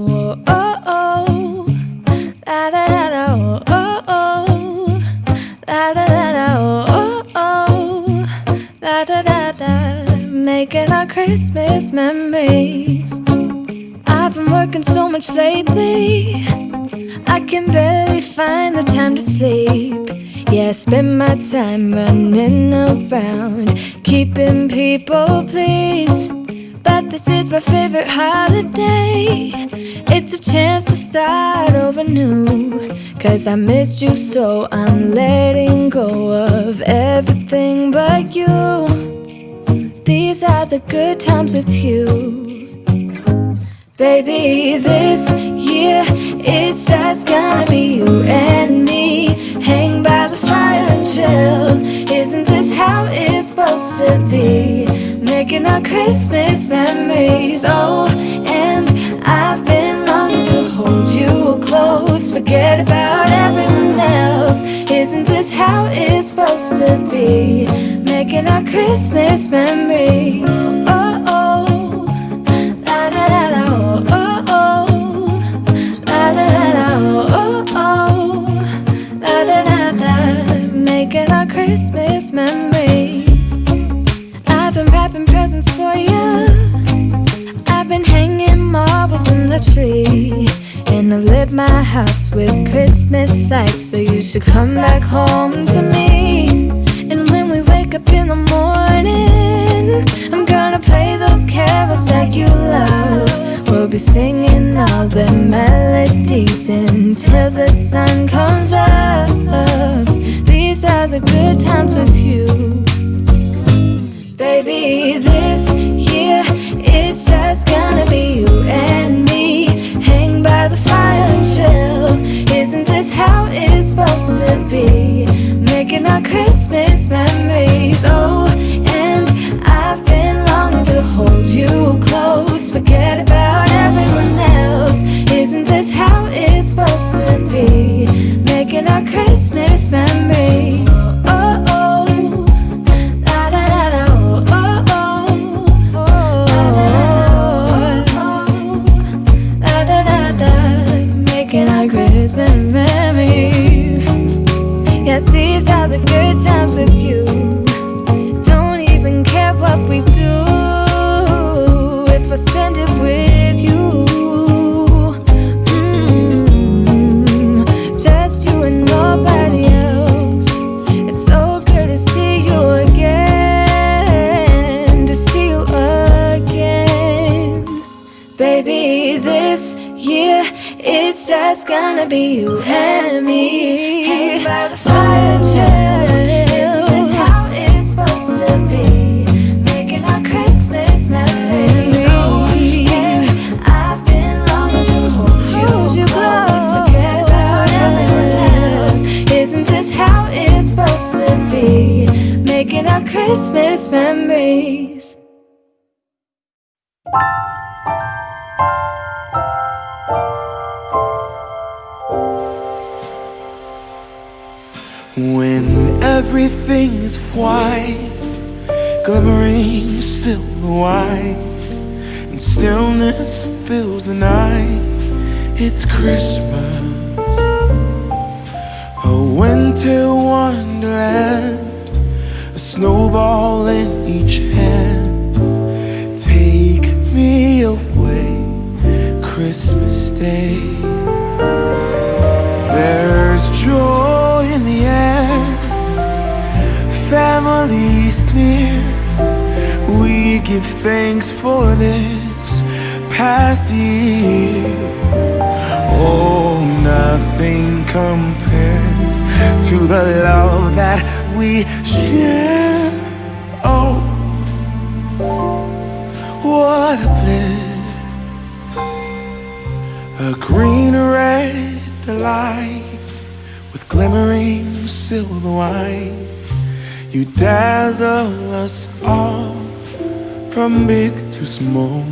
Oh, oh. La oh, oh, oh. La oh, oh, oh. La. Making our Christmas memories. I've been working so much lately. I can barely find the time to sleep. Yeah, I spend my time running around, keeping people pleased. This is my favorite holiday. It's a chance to start over new. Cause I missed you, so I'm letting go of everything but you. These are the good times with you. Baby, this year it's just gonna be you and me. Hang by the fire and chill. Isn't this how it's supposed to be? Making our Christmas memories. Oh, and I've been longing to hold you close. Forget about everyone else. Isn't this how it's supposed to be? Making our Christmas memories. Oh, oh. La da da da, oh, oh. La da da da, oh, oh. La da da da, making our Christmas memories. Marbles in the tree. And I've lit my house with Christmas lights. So you should come back home to me. And when we wake up in the morning, I'm gonna play those carols that you love. We'll be singing all the melodies until the sun comes up. These are the good times with you. Baby, this year it's just gonna be you Christmas Day. There's joy in the air, families near. We give thanks for this past year. Oh, nothing compares to the love that we share. Oh, what a bliss! A green red delight with glimmering silver wine. You dazzle us all from big to small.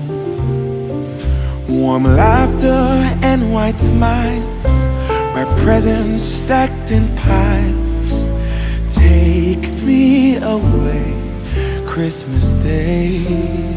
Warm laughter and white smiles, my presents stacked in piles. Take me away, Christmas Day.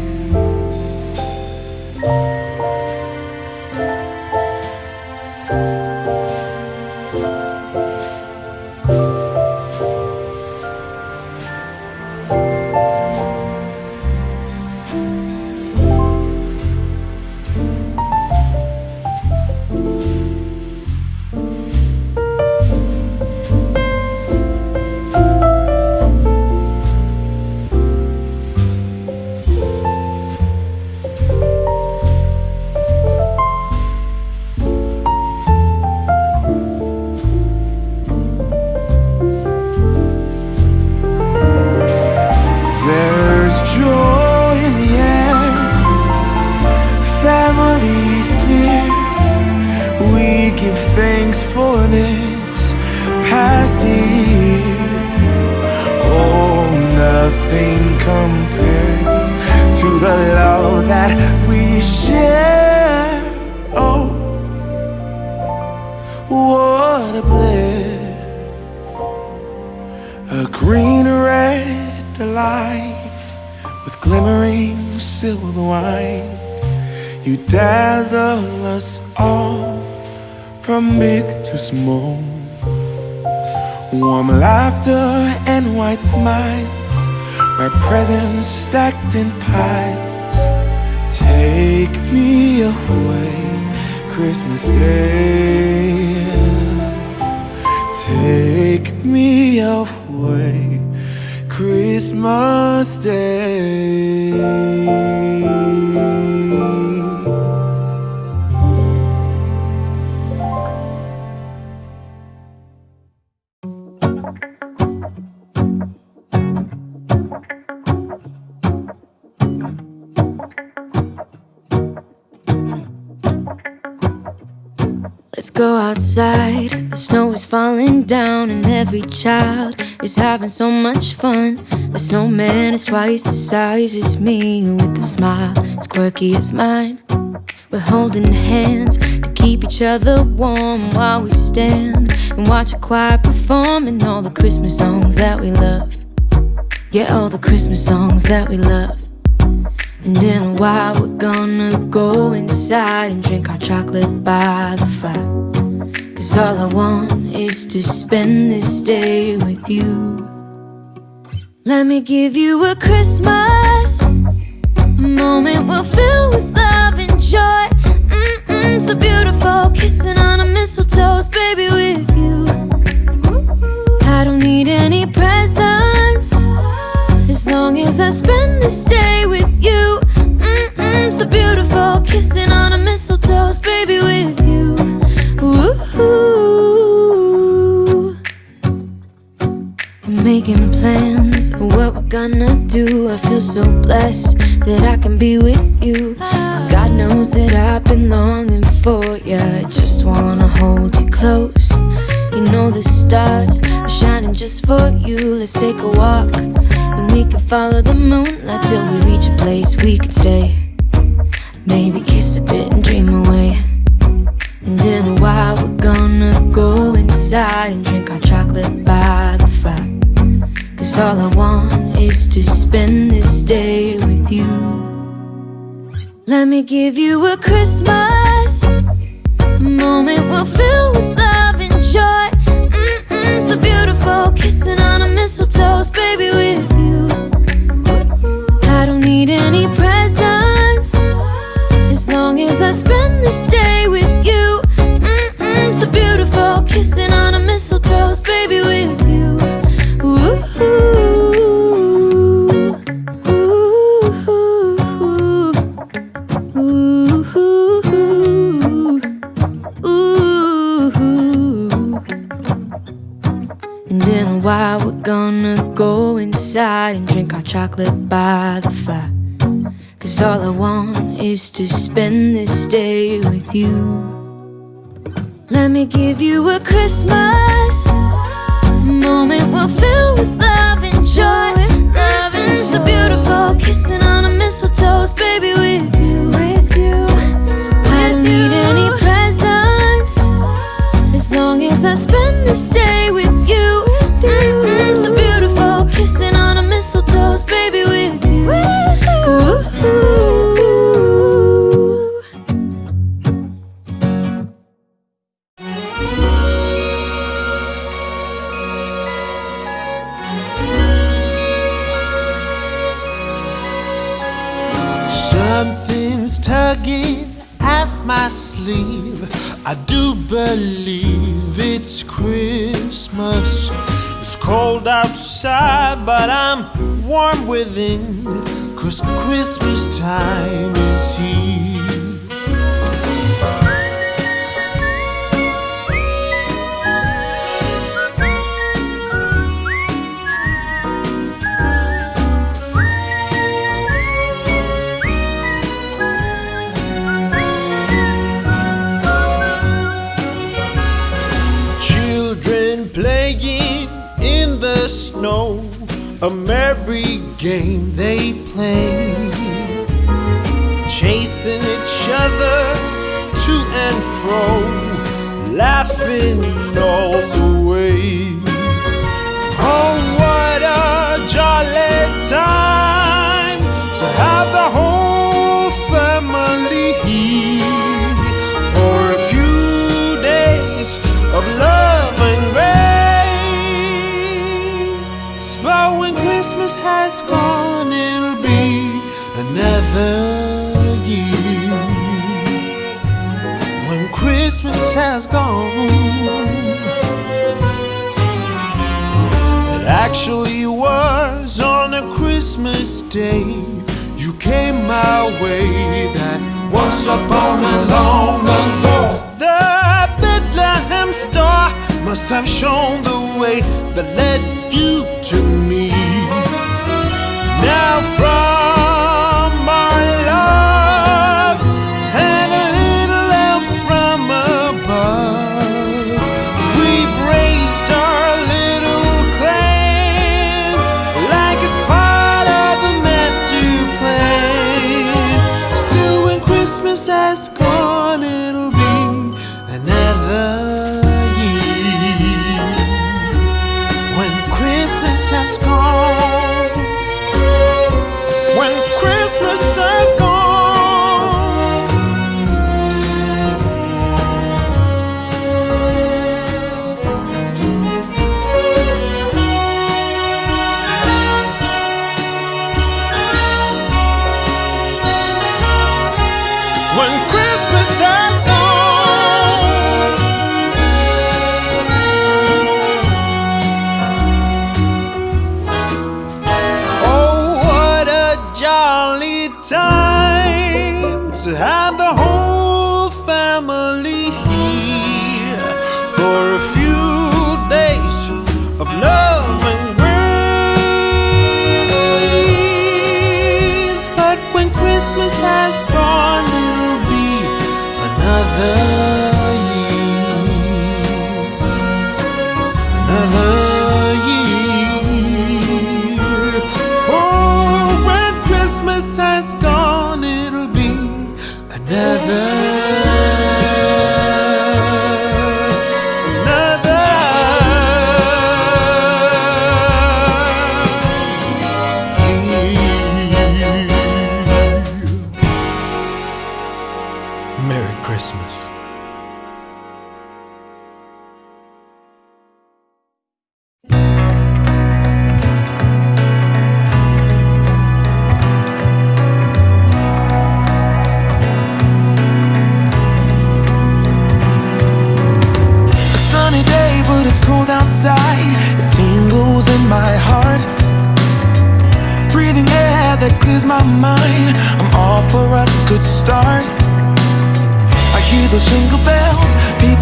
Nothing compares to the love that we share. Oh, what a bliss! A green red delight with glimmering silver wine. You dazzle us all from big to small. Warm laughter and white smiles, my presents stacked in piles. Take me away, Christmas Day. Take me away, Christmas Day. Outside. The snow is falling down, and every child is having so much fun. The snowman is twice the size as me, with a smile as quirky as mine. We're holding hands to keep each other warm while we stand and watch a choir performing all the Christmas songs that we love. Yeah, all the Christmas songs that we love. And in a while, we're gonna go inside and drink our chocolate by the fire. Cause all I want is to spend this day with you. Let me give you a Christmas, a moment we'll fill with love and joy. Mm-mm, so beautiful, kissing on a mistletoe, baby, with you. I don't need any presents the moonlight shown the way that led you to me.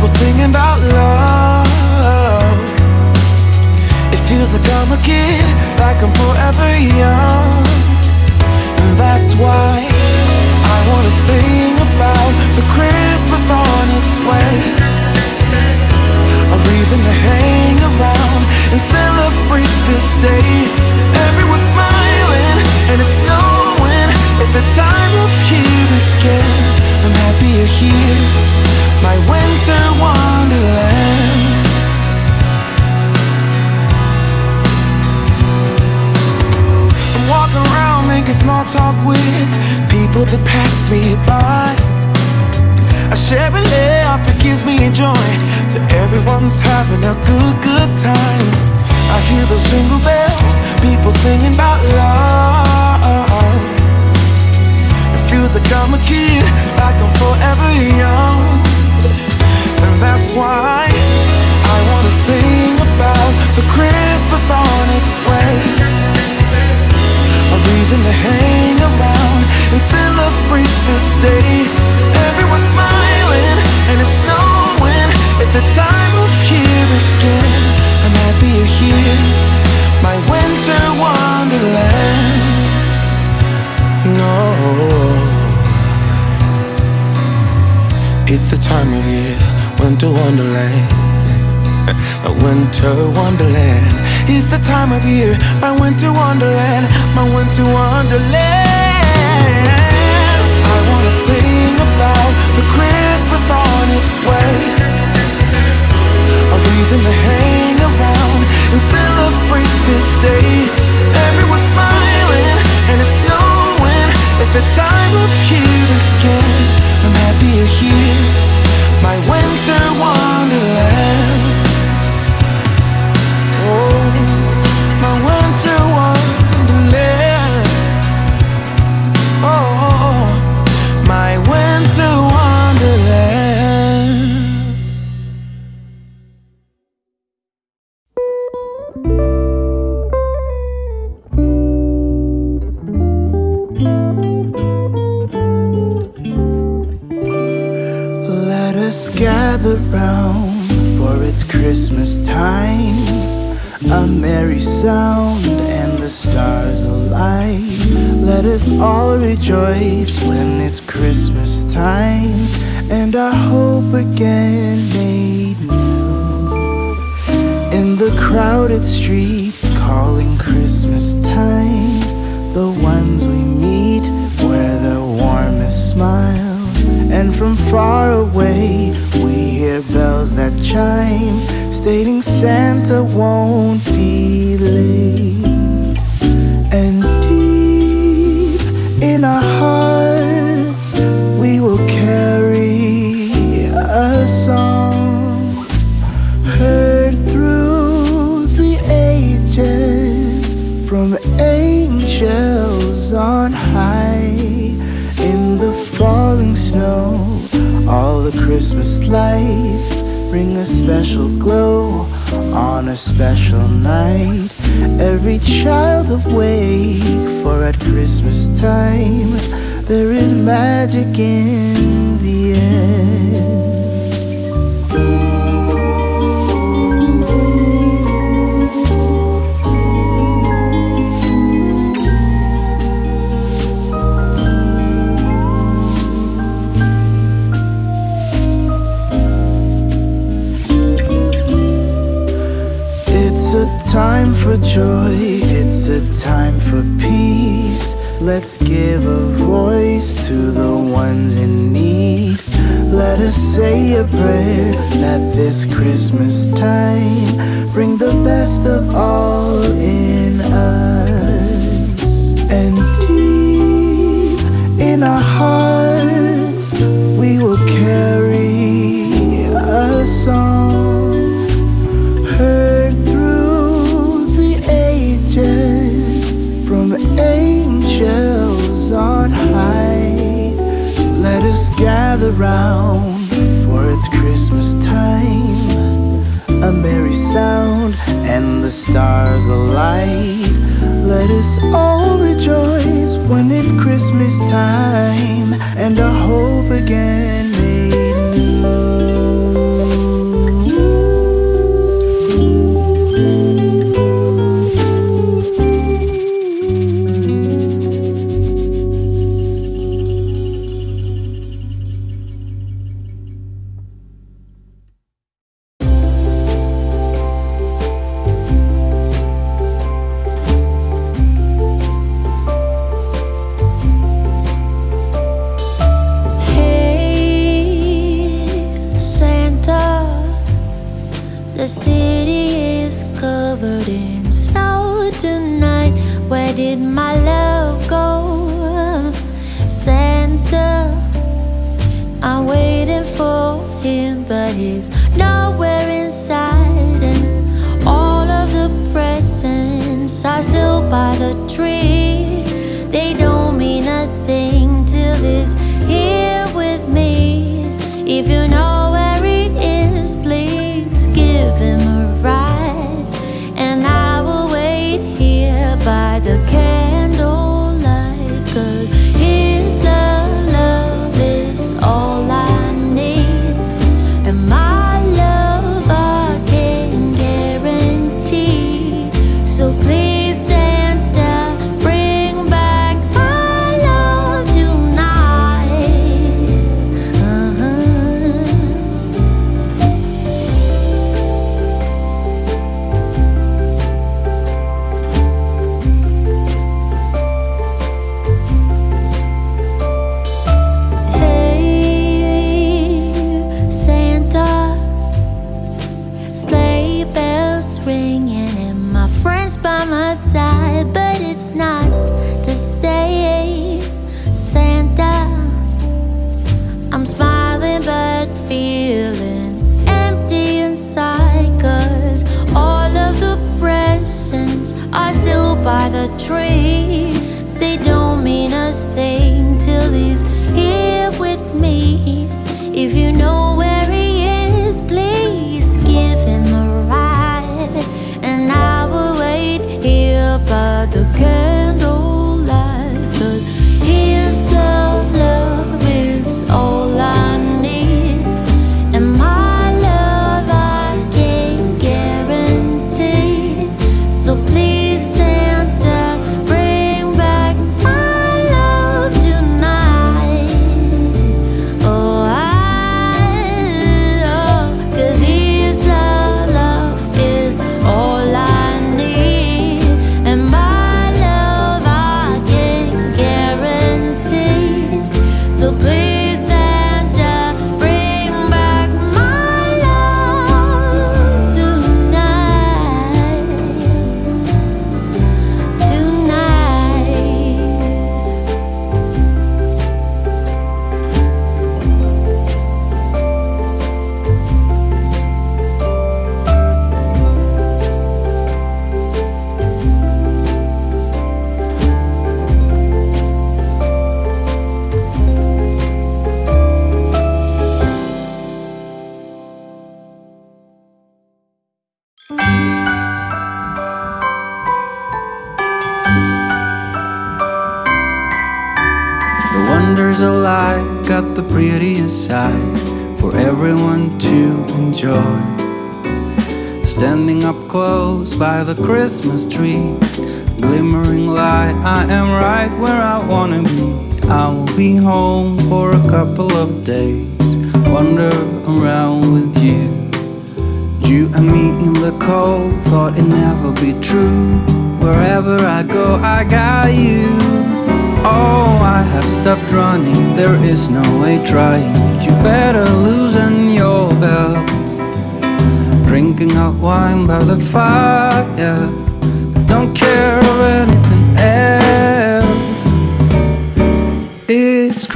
People singing about love. It feels like I'm a kid, like I'm forever young. And that's why I wanna sing about the Christmas on its way a reason to hang around and celebrate this day. Everyone's smiling and it's snowing. It's the time of year again. I'm happy you're here, my winter wonderland. I'm walking around making small talk with people that pass me by. I share a laugh, it gives me joy that everyone's having a good, good time. I hear those jingle bells, people singing about love. It feels like I'm a kid, like I'm forever young. That's why I wanna sing about the Christmas on its way. A reason to hang around and celebrate this day. Everyone's smiling and it's snowing. It's the time of year again. I'm happy you're here, my winter wonderland. No, it's the time of year, winter wonderland. my winter wonderland is the time of year. My winter wonderland, my winter wonderland. I wanna sing about the Christmas on its way. A reason to hang around and celebrate this day. Everyone's smiling and it's snowing. It's the time of year again. I'm happy you're here, my winter wonderland. All rejoice when it's Christmas time and our hope again made new. In the crowded streets calling Christmas time, the ones we meet wear their warmest smile. And from far away, we hear bells that chime, stating Santa won't christmas lights bring a special glow on a special night. Every child awake for at christmas time. There is magic in the air time for joy, it's a time for peace. Let's give a voice to the ones in need. Let us say a prayer at this Christmas time. Bring the best of all in us. Gather round for it's Christmas time. A merry sound and the stars alight. Let us all rejoice when it's Christmas time and our hope again did my love go? Santa, I'm waiting for him, but he's nowhere inside. And all of the presents are still by the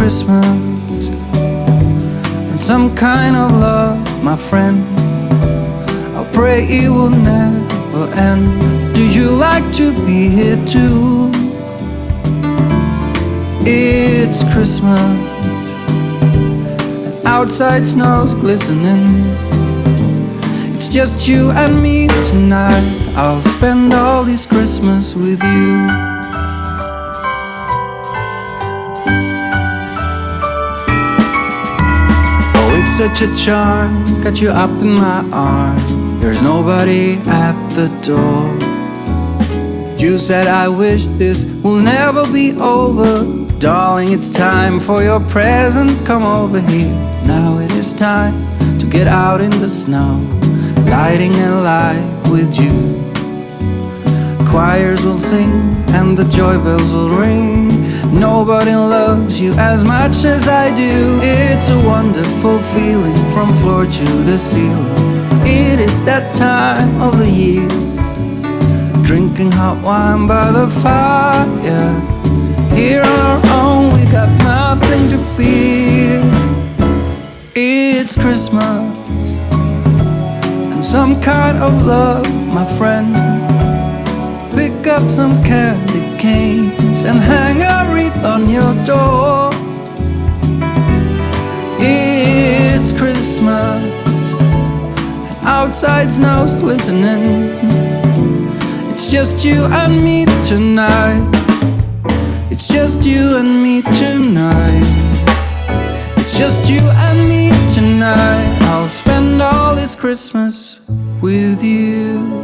Christmas, and some kind of love, my friend. I pray it will never end. Do you like to be here too? It's Christmas, and outside snow's glistening. It's just you and me tonight. I'll spend all this Christmas with you. Such a charm, got you up in my arm. There's nobody at the door. You said I wish this will never be over. Darling, it's time for your present. Come over here. Now it is time to get out in the snow, lighting a light with you. Choirs will sing and the joy bells will ring. Nobody loves you as much as I do. It's a wonderful feeling from floor to the ceiling. It is that time of the year. Drinking hot wine by the fire. Here on our own, we got nothing to fear. It's Christmas and some kind of love, my friend. Pick up some candy and hang a wreath on your door. It's Christmas, and outside snow's glistening. It's just you and me tonight. It's just you and me tonight. It's just you and me tonight. I'll spend all this Christmas with you.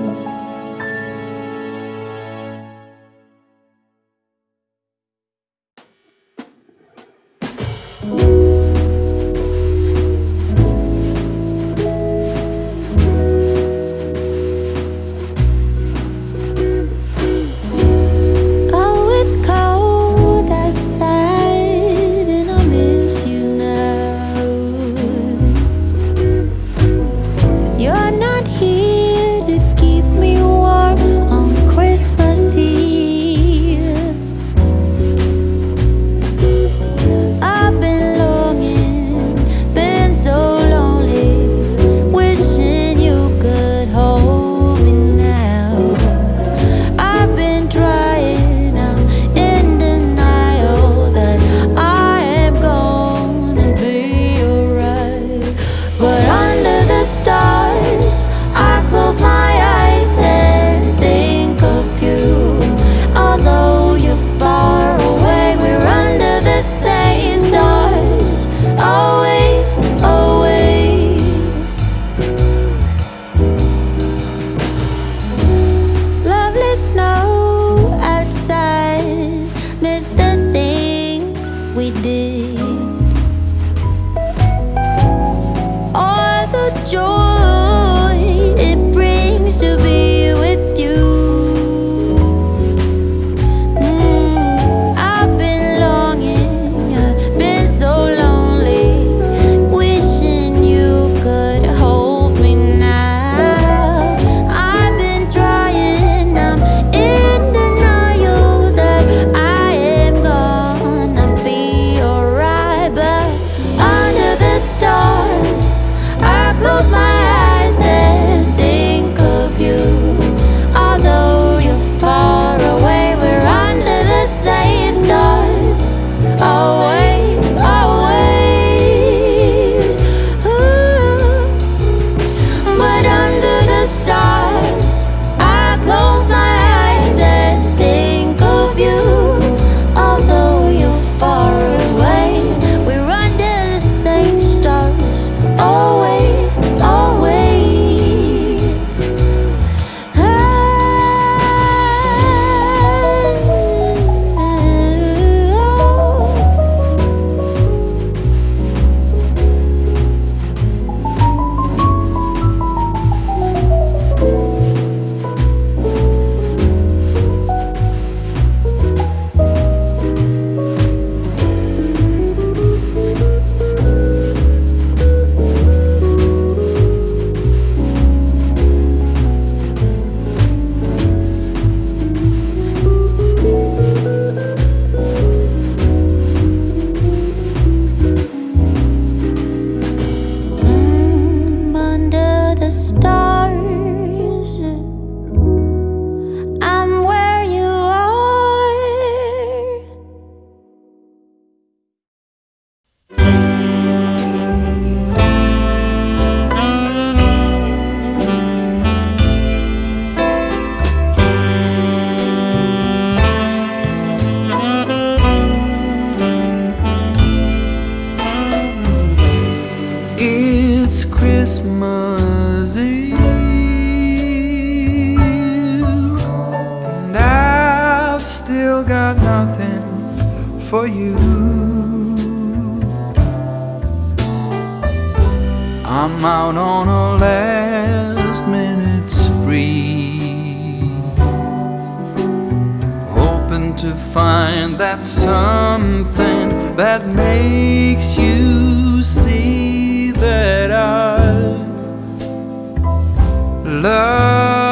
I'm out on a last minute spree. Hoping to find that something that makes you see that I love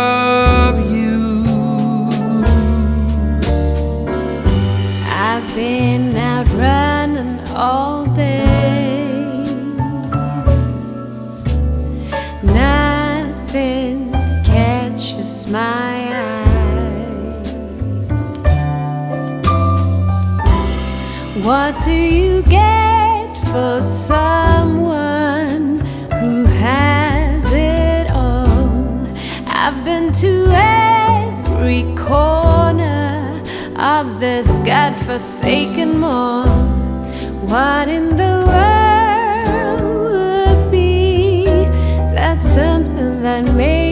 What do you get for someone who has it all? I've been to every corner of this godforsaken mall. What in the world would be that something that made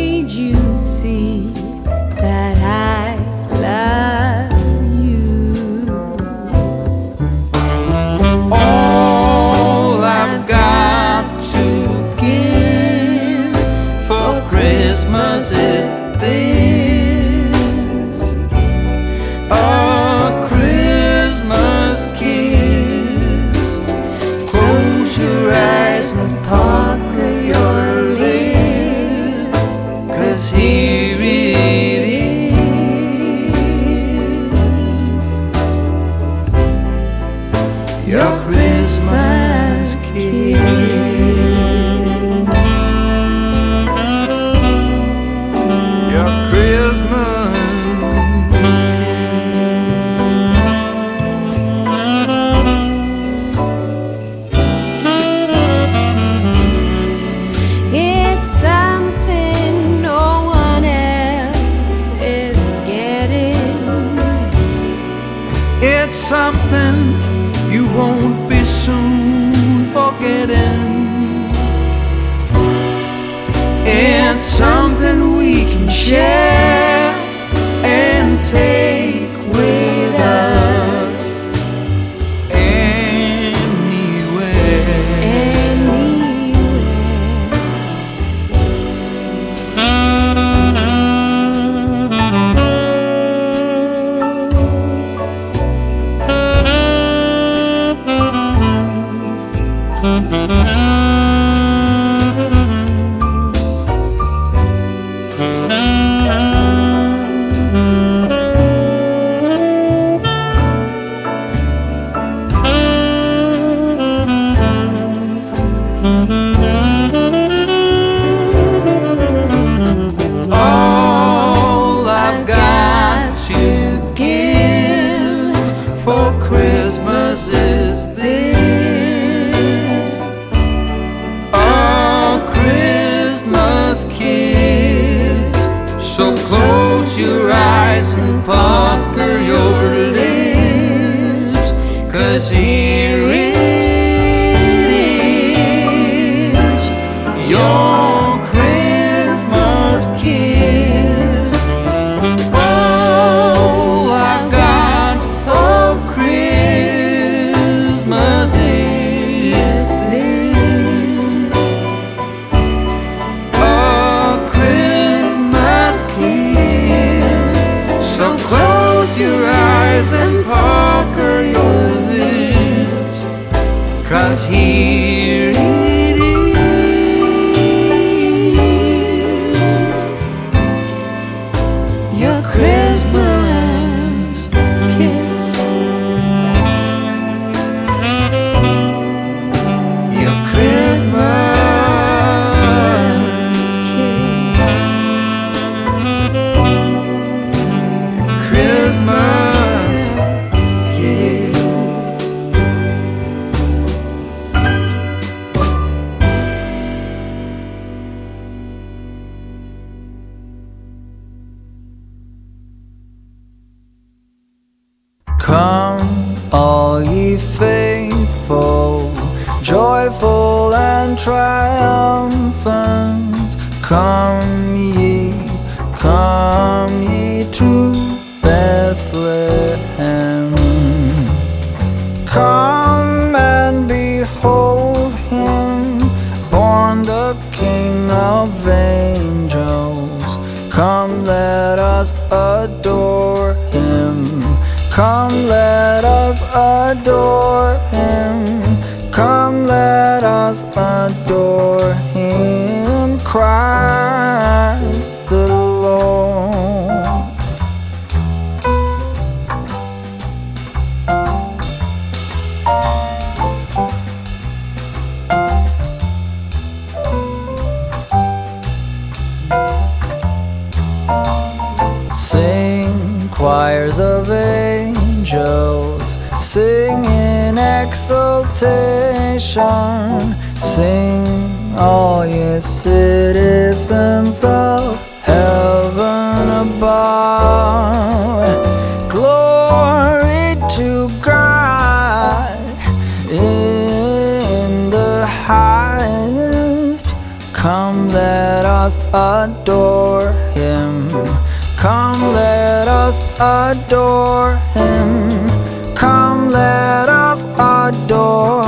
share. Cause he In the highest. Come, let us adore him. Come, let us adore him. Come, let us adore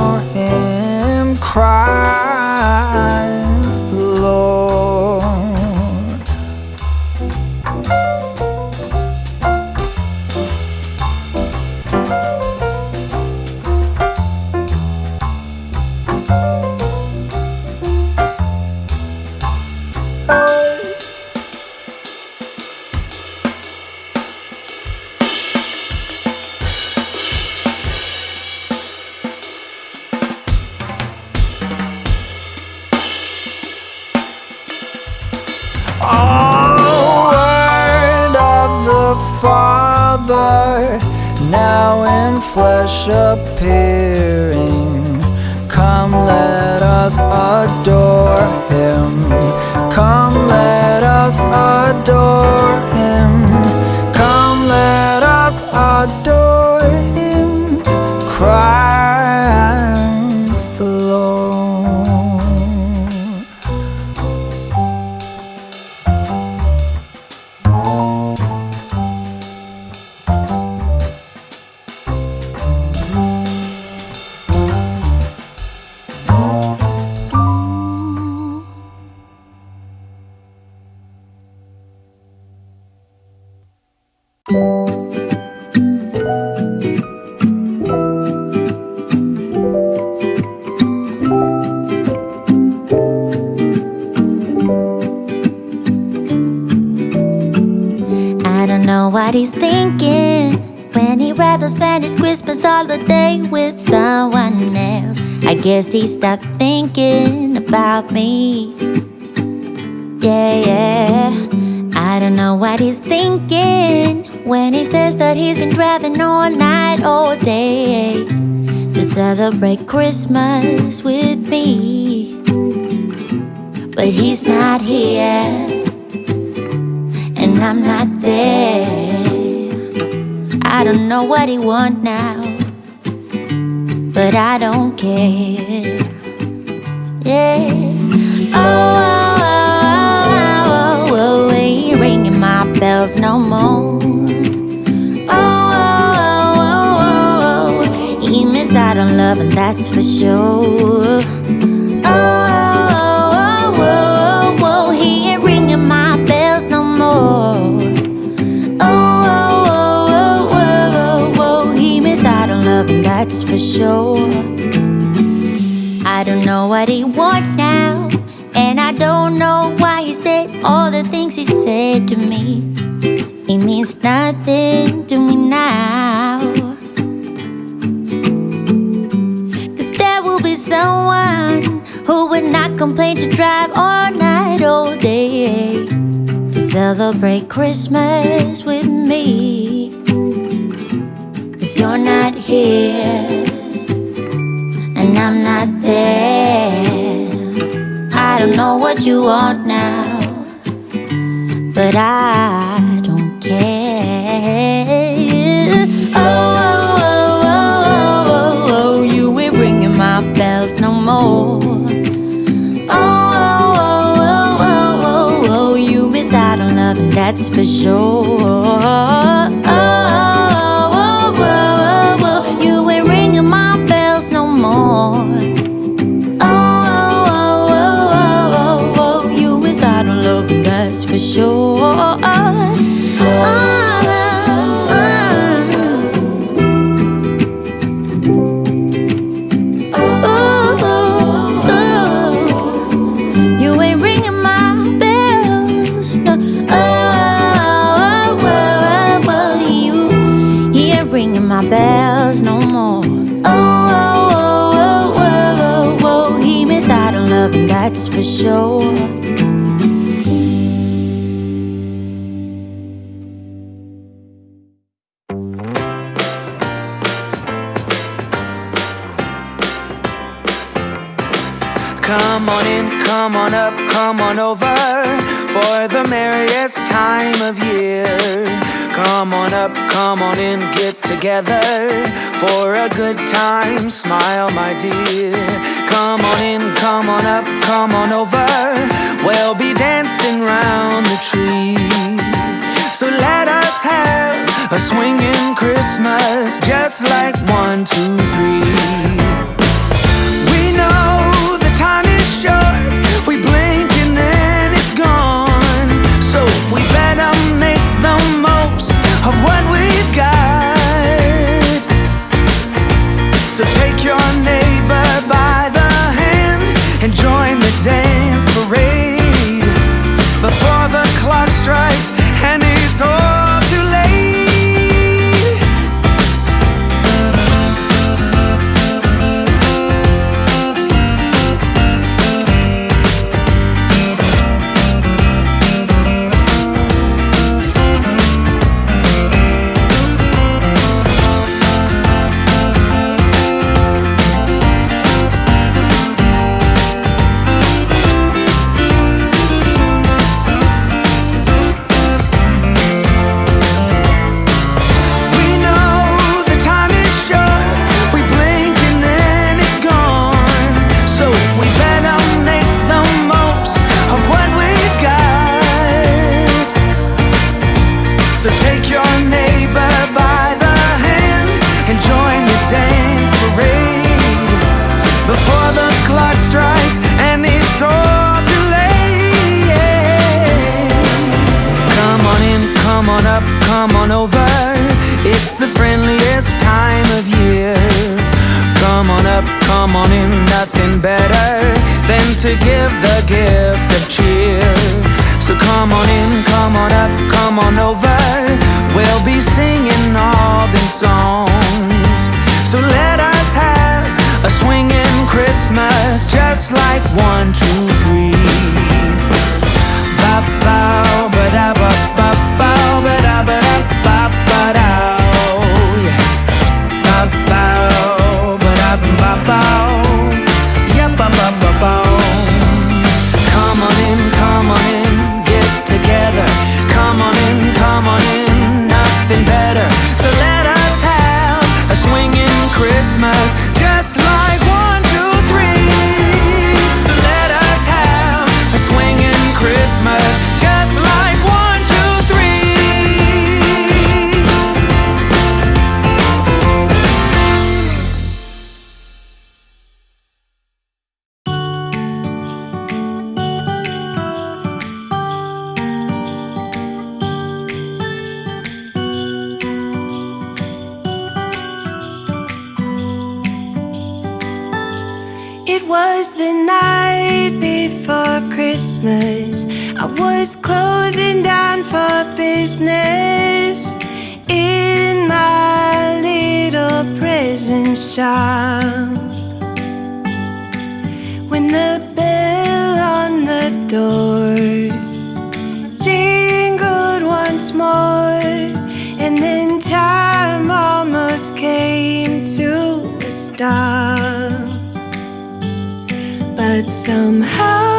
adore when spend his Christmas holiday with someone else. I guess he stopped thinking about me. Yeah, yeah. I don't know what he's thinking when he says that he's been driving all night, all day to celebrate Christmas with me. But he's not here and I'm not there. I don't know what he want now, but I don't care. Yeah. Oh, oh, oh, oh, oh, oh, oh ain't ringing my bells no more. Oh, oh, oh, oh, oh, oh, he missed out on love, and that's for sure. Oh, oh, for sure. I don't know what he wants now, and I don't know why he said all the things he said to me. It means nothing to me now. Cause there will be someone who would not complain to drive all night, all day to celebrate Christmas with me. You're not here And I'm not there I don't know what you want now But I don't care Oh, oh, oh, oh, oh, oh You ain't ringing my bells no more Oh, oh, oh, oh, oh, oh, oh You miss out on love and that's for sure was the night before Christmas. I was closing down for business In my little prison shop When the bell on the door Jingled once more And then time almost came to a stop but somehow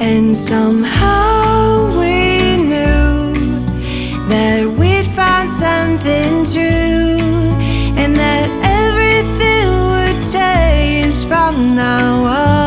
And somehow we knew that we'd find something true, and that everything would change from now on.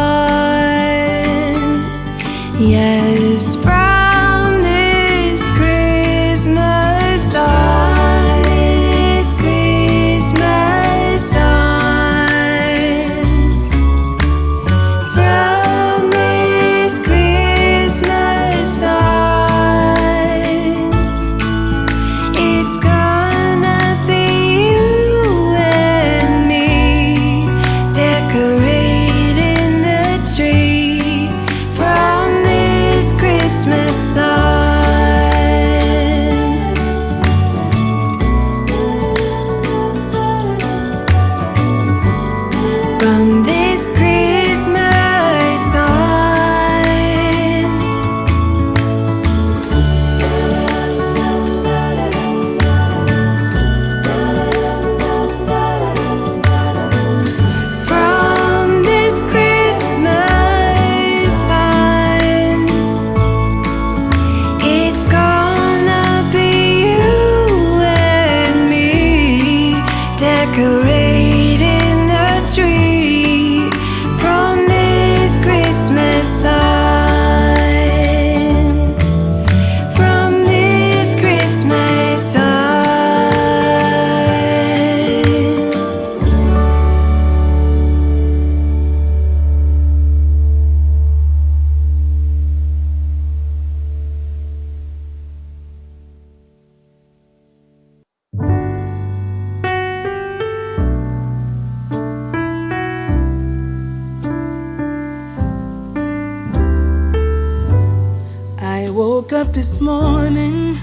This morning.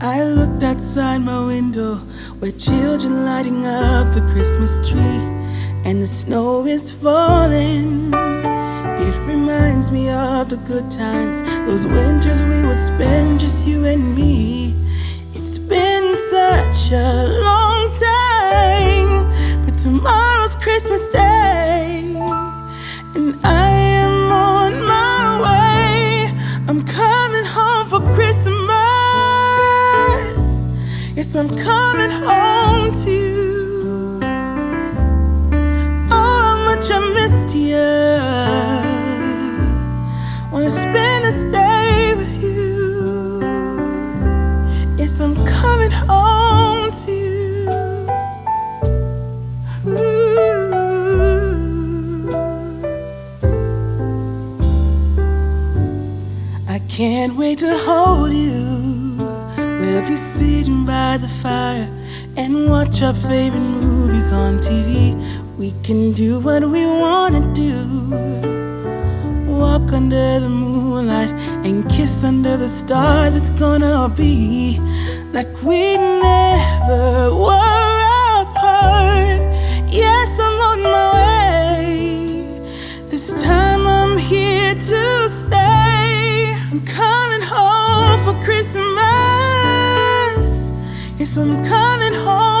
I looked outside my window where children lighting up the Christmas tree, and the snow is falling. It reminds me of the good times, those winters we would spend just you and me. It's been such a long time, but tomorrow's Christmas Day, Yes, I'm coming home to you. Oh, how much I missed you. Wanna spend this day with you. Yes, I'm coming home to you. I can't wait to hold you. We'll be sitting by the fire and watch our favorite movies on TV. We can do what we wanna do. Walk under the moonlight and kiss under the stars. It's gonna be like we never were apart. Yes, I'm on my way. This time I'm here to stay. I'm coming home for Christmas. I'm coming home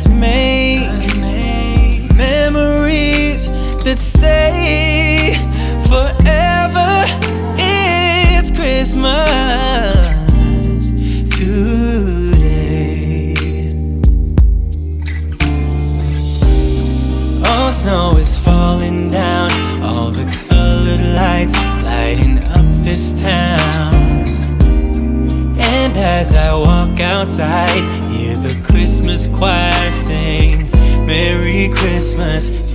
us make memories that stay forever. It's Christmas today. All snow is falling down, all the colored lights lighting up this town. And as I walk outside, choir sing. Merry Christmas.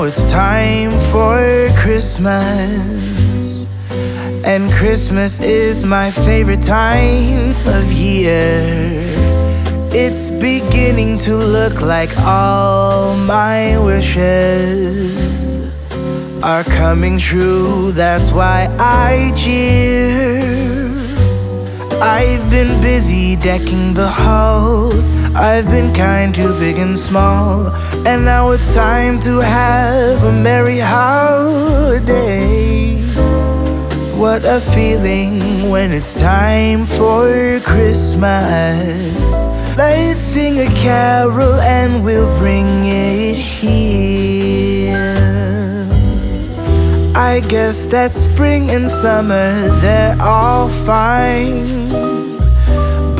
Now it's time for Christmas. And Christmas is my favorite time of year. It's beginning to look like all my wishes are coming true. That's why I cheer. I've been busy decking the halls. I've been kind to big and small. And now it's time to have a merry holiday. What a feeling when it's time for Christmas. Let's sing a carol and we'll bring it here. I guess that spring and summer, they're all fine.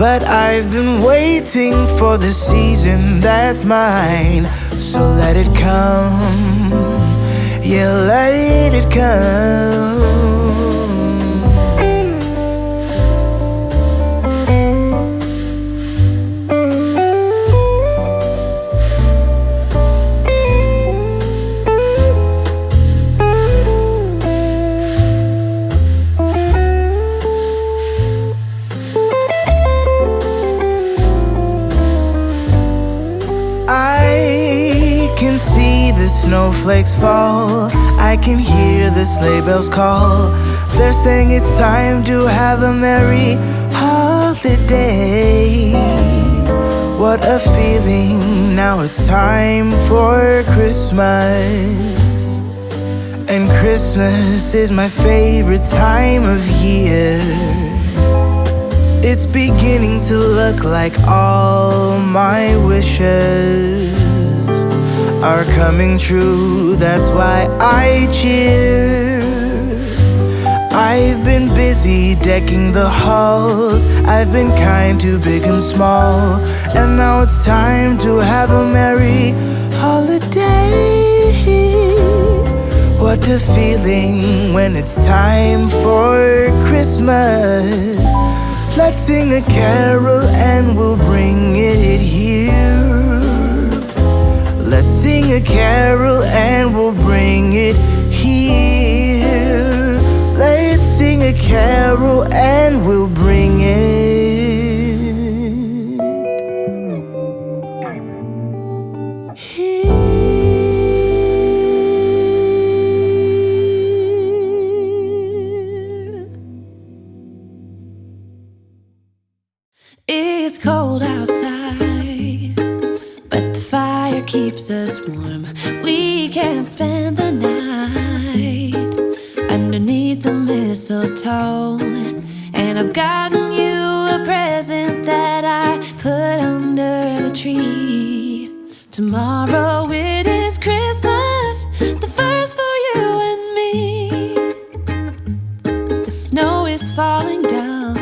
But I've been waiting for the season that's mine. So let it come. Yeah, let it come. Snowflakes fall. I can hear the sleigh bells call. They're saying it's time to have a merry holiday. What a feeling, now it's time for Christmas. And Christmas is my favorite time of year. It's beginning to look like all my wishes are coming true. That's why I cheer. I've been busy decking the halls. I've been kind to big and small. And now it's time to have a merry holiday. What a feeling when it's time for Christmas. Let's sing a carol and we'll bring it here. Sing a carol and we'll bring it here. Let's sing a carol and we'll bring it. Us warm. We can spend the night underneath the mistletoe. And I've gotten you a present that I put under the tree. Tomorrow it is Christmas, the first for you and me. The snow is falling down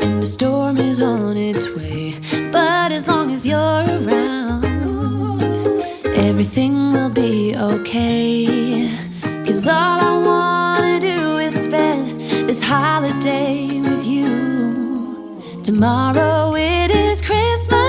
and the storm is on its way. But as long as you're around, everything will be okay. Cause all I wanna do is spend this holiday with you. Tomorrow it is Christmas,